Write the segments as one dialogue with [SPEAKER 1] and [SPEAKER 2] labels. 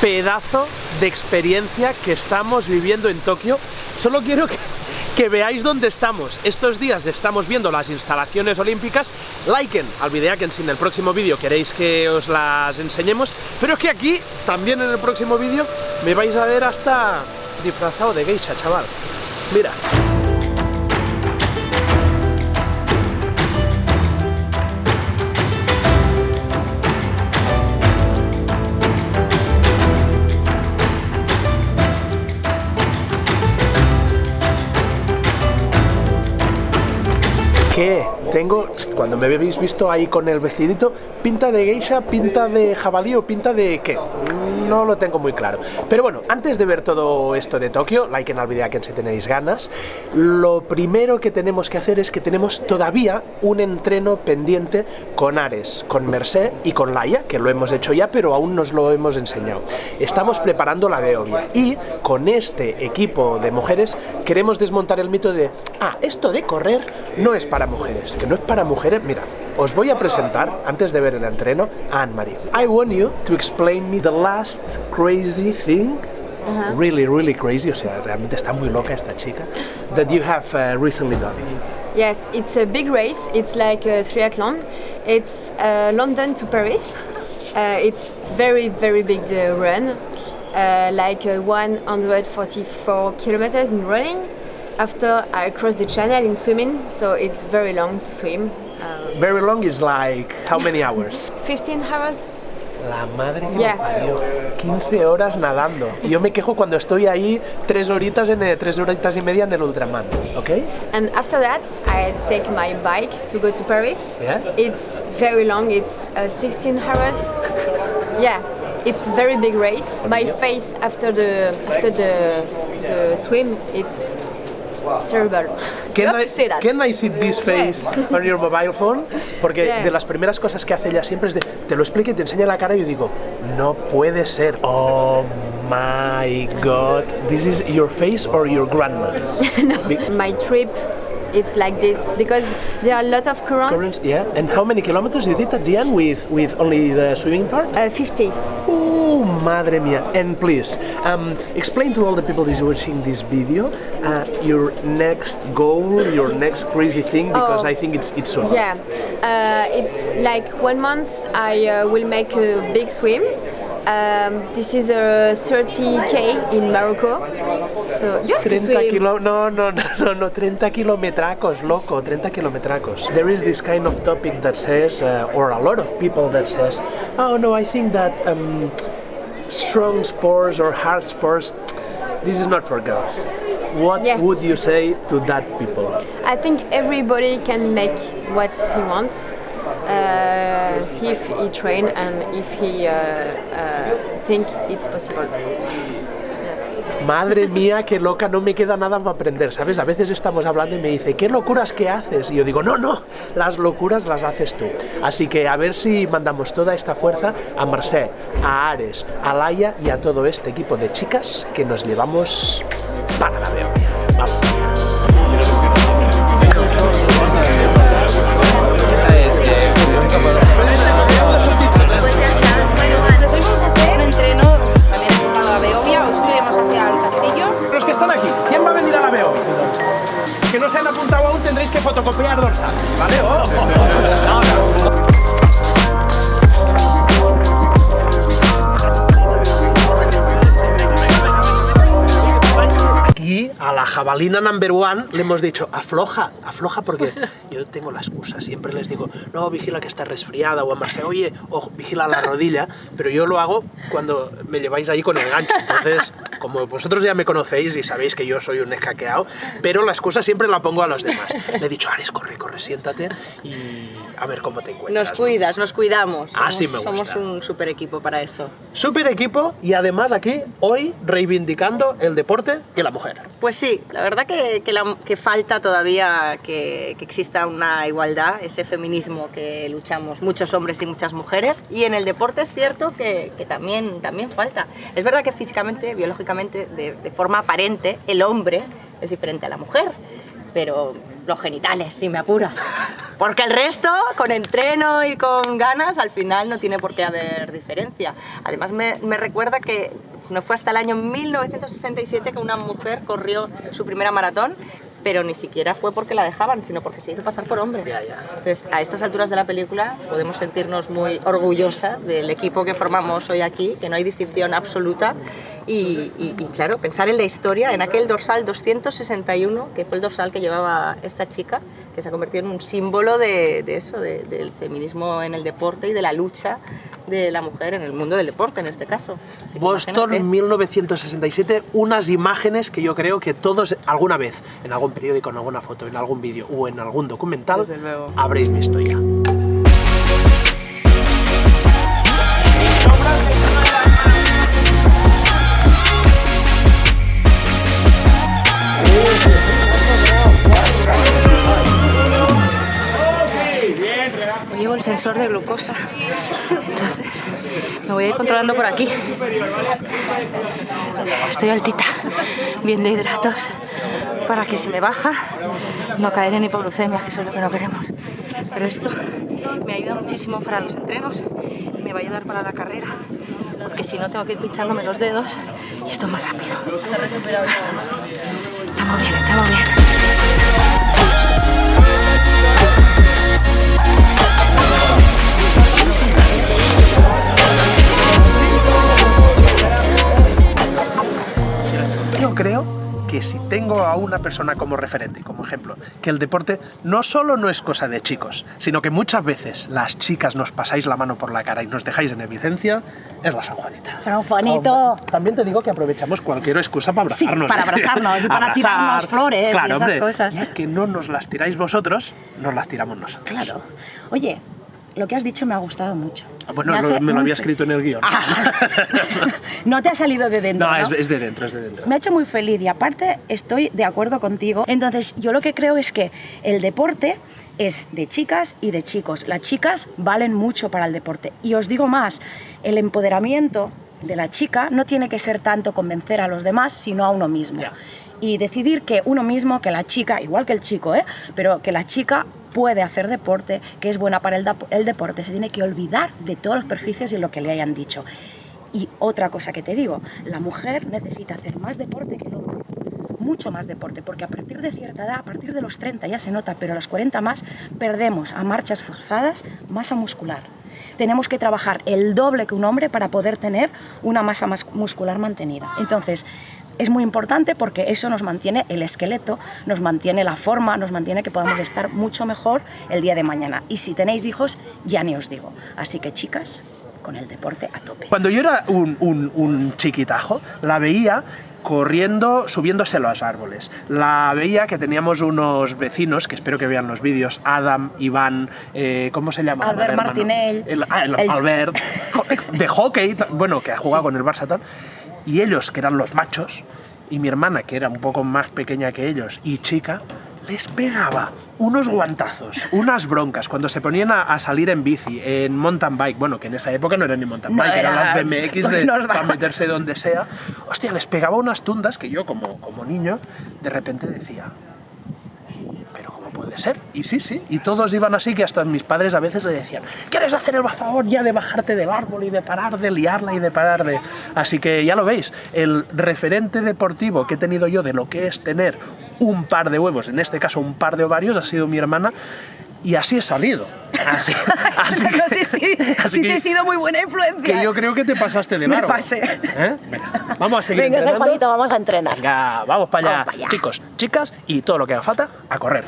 [SPEAKER 1] Pedazo de experiencia que estamos viviendo en Tokio. Solo quiero que, veáis dónde estamos. Estos días estamos viendo las instalaciones olímpicas. Liken al que en el próximo vídeo queréis que os las enseñemos. Pero es que aquí, también en el próximo vídeo, me vais a ver hasta disfrazado de geisha, chaval. Mira. ¿Qué? Tengo, cuando me habéis visto ahí con el vestidito, pinta de geisha, pinta de jabalí o pinta de qué? No lo tengo muy claro. Pero bueno, antes de ver todo esto de Tokio, like en el video que si tenéis ganas, lo primero que tenemos que hacer es que tenemos todavía un entreno pendiente con Ares, con Mercé y con Laia, que lo hemos hecho ya, pero aún nos lo hemos enseñado. Estamos preparando la Beovia y con este equipo de mujeres queremos desmontar el mito de, ah, esto de correr no es para mujeres, que no es para mujeres. Mira, os voy a presentar, antes de ver el entreno, a Anne-Marie. I want you to explain me the last crazy thing Uh -huh. really, really crazy, o sea, realmente está muy loca esta chica, that you have uh, recently done.
[SPEAKER 2] Yes, it's a big race, it's like a triathlon. It's uh, London to Paris. Uh, it's very, very big the run, uh, like 144 kilometers in running. After I cross the channel in swimming, so it's very long to swim.
[SPEAKER 1] Um, very long is like how many hours?
[SPEAKER 2] 15 hours.
[SPEAKER 1] La madre que yeah. me parió. 15 horas nadando. Y yo me quejo cuando estoy ahí tres horitas, en el, tres horitas y media en el Ultraman, ¿ok?
[SPEAKER 2] And after that, I take my bike to go to Paris. Yeah? It's very long, it's uh, 16 hours. yeah, it's very big race. My face after the after the, the swim, it's terrible.
[SPEAKER 1] Can I, can I see this face on your mobile phone? Porque de las primeras cosas que hace ella siempre es de, te lo explica y te enseña la cara y yo digo, no puede ser. Oh my god, this is your face or your grandma?
[SPEAKER 2] no, my trip it's like this because there are a lot of currents. currents.
[SPEAKER 1] Yeah, and how many kilometers you did at the end with, with only the swimming part?
[SPEAKER 2] Uh, 50.
[SPEAKER 1] Oh, madre mia. And please, um, explain to all the people that are watching this video uh, your next goal, your next crazy thing, because oh, I think it's, it's soon.
[SPEAKER 2] Yeah, uh, it's like one month I uh, will make a big swim. Um, this is a 30k in Morocco. So you have 30 to swim.
[SPEAKER 1] Kilo, no, no, no, no, no, 30 kilometracos, loco, 30 kilometracos. There is this kind of topic that says, uh, or a lot of people that says, oh no, I think that um, strong sports or hard sports, this is not for girls. What yeah. would you say to that people?
[SPEAKER 2] I think everybody can make what he wants uh, if he train and if he uh, uh, think it's possible.
[SPEAKER 1] Madre mía, qué loca, no me queda nada para aprender, ¿sabes? A veces estamos hablando y me dice, ¿qué locuras que haces? Y yo digo, no, no, las locuras las haces tú. Así que a ver si mandamos toda esta fuerza a Marcé, a Ares, a Laia y a todo este equipo de chicas que nos llevamos para la veo. Vamos. Jabalina number one le hemos dicho, afloja, afloja, porque yo tengo la excusa, siempre les digo, no, vigila que está resfriada, o a oye, o vigila la rodilla, pero yo lo hago cuando me lleváis ahí con el gancho, entonces, como vosotros ya me conocéis y sabéis que yo soy un escaqueado, pero la excusa siempre la pongo a los demás. Le he dicho, Ares, corre, corre, siéntate y a ver cómo te encuentras.
[SPEAKER 3] Nos cuidas, nos cuidamos.
[SPEAKER 1] Así me gusta.
[SPEAKER 3] Somos un super equipo para eso.
[SPEAKER 1] Super equipo y además aquí, hoy, reivindicando el deporte y la mujer.
[SPEAKER 3] Pues sí, la verdad que, que, falta todavía que, que, exista una igualdad, ese feminismo que luchamos muchos hombres y muchas mujeres. Y en el deporte es cierto que, también, también falta. Es verdad que físicamente, biológicamente, de, de forma aparente, el hombre es diferente a la mujer, pero los genitales, si me apuras. Porque el resto, con entreno y con ganas, al final no tiene por qué haber diferencia. Además me, me recuerda que no fue hasta el año 1967 que una mujer corrió su primera maratón pero ni siquiera fue porque la dejaban, sino porque se hizo pasar por hombre.
[SPEAKER 1] Ya, ya.
[SPEAKER 3] Entonces, a estas alturas de la película podemos sentirnos muy orgullosas del equipo que formamos hoy aquí, que no hay distinción absoluta. Y, y- y, claro, pensar en la historia, en aquel dorsal 261, que fue el dorsal que llevaba esta chica, que se ha convertido en un símbolo de, de eso, de- del feminismo en el deporte y de la lucha de la mujer en el mundo del deporte, en este caso. Así
[SPEAKER 1] Boston
[SPEAKER 3] imagínate.
[SPEAKER 1] 1967, unas imágenes que yo creo que todos alguna vez, en algún periódico, en alguna foto, en algún vídeo o en algún documental, habréis visto ya.
[SPEAKER 3] Llevo el sensor de glucosa, me voy a ir controlando por aquí. Estoy altita, bien de hidratos, para que si me baja no caer en hipoglucemia, que eso es lo que no queremos. Pero esto me ayuda muchísimo para los entrenos y me va a ayudar para la carrera, porque si no tengo que ir pinchándome los dedos y esto es más rápido. Estamos bien, estamos bien.
[SPEAKER 1] Que si tengo a una persona como referente, como ejemplo, que el deporte no solo no es cosa de chicos, sino que muchas veces las chicas nos pasáis la mano por la cara y nos dejáis en evidencia, es la San Juanita.
[SPEAKER 4] San Juanito.
[SPEAKER 1] También te digo que aprovechamos cualquier excusa para
[SPEAKER 4] Sí,
[SPEAKER 1] abrazarnos.
[SPEAKER 4] para abrazarnos y para
[SPEAKER 1] Abrazar.
[SPEAKER 4] tirarnos flores y
[SPEAKER 1] Claro,
[SPEAKER 4] esas
[SPEAKER 1] hombre,
[SPEAKER 4] cosas.
[SPEAKER 1] ya que no nos las tiráis vosotros, nos las tiramos nosotros.
[SPEAKER 4] Claro. Oye, lo que has dicho me ha gustado mucho.
[SPEAKER 1] Ah, Bueno,
[SPEAKER 4] Me
[SPEAKER 1] lo-
[SPEAKER 4] hace
[SPEAKER 1] me lo había escrito en el guion.
[SPEAKER 4] Ah. no te ha salido de dentro.
[SPEAKER 1] no,
[SPEAKER 4] ¿no?
[SPEAKER 1] Es, es de dentro, es de dentro.
[SPEAKER 4] Me ha hecho muy feliz y aparte estoy de acuerdo contigo. Entonces, yo lo que creo es que el deporte es de chicas y de chicos. Las chicas valen mucho para el deporte. Y os digo más, el empoderamiento de la chica no tiene que ser tanto convencer a los demás, sino a uno mismo. Y decidir que uno mismo, que la chica, igual que el chico, ¿eh? pero que la chica puede hacer deporte, que es buena para el, deporte, se tiene que olvidar de todos los perjuicios y lo que le hayan dicho. Y otra cosa que te digo, la mujer necesita hacer más deporte que el hombre. Mucho más deporte, porque a partir de cierta edad, a partir de los 30 ya se nota, pero a los 40 más, perdemos a marchas forzadas masa muscular. Tenemos que trabajar el doble que un hombre para poder tener una masa mas- muscular mantenida. Entonces, es muy importante porque eso nos mantiene el esqueleto, nos mantiene la forma, nos mantiene que podamos estar mucho mejor el día de mañana. Y si tenéis hijos, ya ni os digo. Así que chicas, con el deporte a tope.
[SPEAKER 1] Cuando yo era un, un- un chiquitajo, la veía corriendo, subiéndose a los árboles. La veía que teníamos unos vecinos, que espero que vean los vídeos, Adam, Iván, eh, ¿cómo se llama?
[SPEAKER 4] Albert? Martinell.
[SPEAKER 1] El, ah, el
[SPEAKER 4] El-
[SPEAKER 1] Albert, de hockey, bueno, que ha jugado con el Barça tal. Y ellos, que eran los machos, y mi hermana, que era un poco más pequeña que ellos y chica, les pegaba unos guantazos, unas broncas cuando se ponían a, a salir en bici, en mountain bike, bueno, que en esa época no eran ni mountain
[SPEAKER 4] No
[SPEAKER 1] bike, eran
[SPEAKER 4] era-
[SPEAKER 1] las BMX de, para meterse donde sea. Hostia, les pegaba unas tundas que yo como, como niño de repente decía, pero ¿cómo puede ser? Y sí, sí, y todos iban así que hasta mis padres a veces le decían, ¿quieres hacer el favor ya de bajarte del árbol y de parar de liarla y de parar de...? Así que ya lo veis, el referente deportivo que he tenido yo de lo que es tener un par de huevos, en este caso un par de ovarios, ha sido mi hermana. Y así he salido. Así, así
[SPEAKER 4] no sé si,
[SPEAKER 1] así
[SPEAKER 4] si
[SPEAKER 1] que-
[SPEAKER 4] te he sido muy buena influencia.
[SPEAKER 1] que yo creo que te pasaste de
[SPEAKER 4] Me
[SPEAKER 1] largo.
[SPEAKER 4] pasé.
[SPEAKER 1] ¿Eh? Venga, vamos a seguir
[SPEAKER 4] Venga, San. Juanito, vamos a entrenar.
[SPEAKER 1] Venga, vamos para allá.
[SPEAKER 4] Vamos pa' allá.
[SPEAKER 1] Chicos, chicas y todo lo que haga falta, a correr.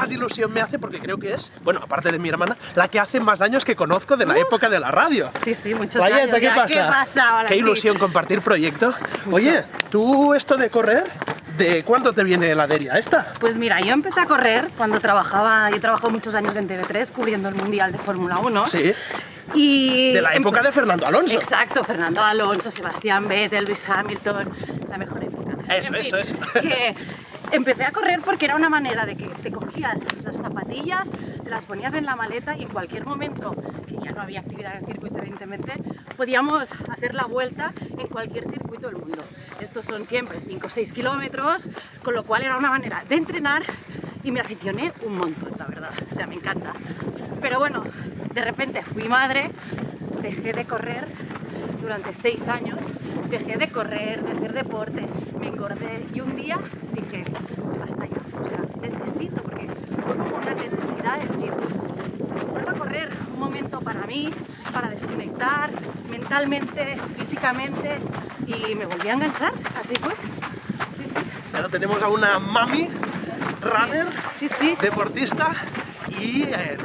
[SPEAKER 1] Más ilusión me hace porque creo que es, bueno, aparte de mi hermana, la que hace más años que conozco de la época de la radio.
[SPEAKER 5] Sí, sí, muchos
[SPEAKER 1] Vaya,
[SPEAKER 5] años
[SPEAKER 1] ¿qué
[SPEAKER 5] ya.
[SPEAKER 1] pasa?
[SPEAKER 5] ¿Qué pasa ahora?
[SPEAKER 1] Qué ilusión compartir proyecto. Oye, ¿tú esto de correr, de cuándo te viene la deria esta?
[SPEAKER 5] Pues mira, yo empecé a correr cuando trabajaba, yo he trabajado muchos años en TV3 cubriendo el Mundial de Fórmula 1.
[SPEAKER 1] Sí.
[SPEAKER 5] Y
[SPEAKER 1] De la época de Fernando Alonso.
[SPEAKER 5] Exacto, Fernando Alonso, Sebastián Vettel, Lewis Hamilton, la mejor época.
[SPEAKER 1] Eso,
[SPEAKER 5] En
[SPEAKER 1] eso, eso.
[SPEAKER 5] Que empecé a correr porque era una manera de que te cogías las zapatillas, te las ponías en la maleta y en cualquier momento, que ya no había actividad en el circuito evidentemente, podíamos hacer la vuelta en cualquier circuito del mundo. Estos son siempre 5 o 6 kilómetros, con lo cual era una manera de entrenar y me aficioné un montón, la verdad. O sea, me encanta. Pero bueno, de repente fui madre, dejé de correr durante seis años, dejé de correr, de hacer deporte, me engordé y un día dije, basta ya, o sea, necesito, porque fue como una necesidad de decir, vuelvo a correr un momento para mí, para desconectar mentalmente, físicamente y me volví a enganchar, así fue. Sí, sí.
[SPEAKER 1] Ahora tenemos a una mami, runner,
[SPEAKER 5] Sí, sí.
[SPEAKER 1] deportista y eh,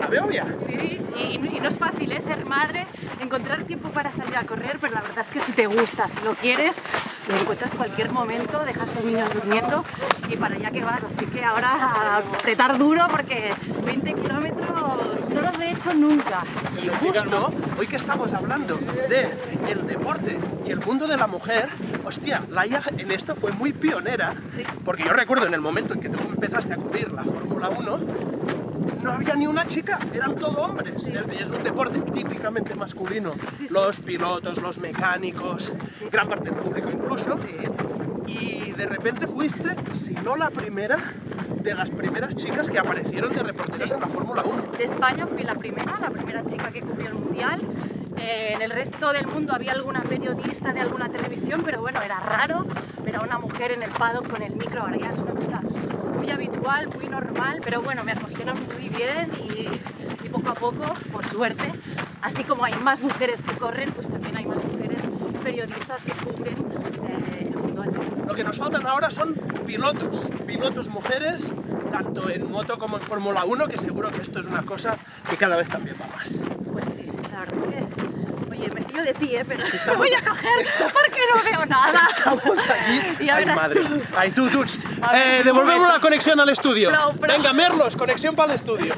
[SPEAKER 1] la veo bien.
[SPEAKER 5] Sí, y, y no es fácil ¿eh? ser madre, encontrar tiempo para salir a correr, pero la verdad es que si te gusta, si lo quieres, lo encuentras en cualquier momento, dejas los niños durmiendo y para allá que vas. Así que ahora a apretar duro porque 20 kilómetros no los he hecho nunca.
[SPEAKER 1] Y justo hoy que estamos hablando de el deporte y el mundo de la mujer, hostia, Laia en esto fue muy pionera,
[SPEAKER 5] Sí.
[SPEAKER 1] porque yo recuerdo en el momento en que tú empezaste a cubrir la Fórmula 1, no había ni una chica, eran todo hombres. Es un deporte típicamente masculino.
[SPEAKER 5] Sí.
[SPEAKER 1] Los pilotos, los mecánicos, gran parte del público incluso. Y de repente fuiste, si no la primera, de las primeras chicas que aparecieron de reporteras en la Fórmula 1.
[SPEAKER 5] De España fui la primera, la primera chica que cubrió el mundial. Eh, en el resto del mundo había alguna periodista de alguna televisión, pero bueno, era raro ver a una mujer en el paddock con el micro. Ahora ya es una cosa muy habitual, muy normal, pero bueno, me acogieron muy bien y, y poco a poco, por suerte, así como hay más mujeres que corren, pues también hay más mujeres periodistas que cubren eh, el mundo deporte.
[SPEAKER 1] Lo que nos faltan ahora son pilotos, pilotos mujeres, tanto en moto como en Fórmula 1, que seguro que esto es una cosa que cada vez también va más.
[SPEAKER 5] Pues sí, la verdad es que, oye, me fío de ti, ¿eh? pero te voy a coger porque no veo nada.
[SPEAKER 1] Estamos aquí.
[SPEAKER 5] Ya
[SPEAKER 1] Ay,
[SPEAKER 5] verás
[SPEAKER 1] madre.
[SPEAKER 5] tú.
[SPEAKER 1] Ay, tú, tú. Eh, devolvemos la conexión al estudio.
[SPEAKER 5] Pro.
[SPEAKER 1] Venga, Merlos, conexión para el estudio.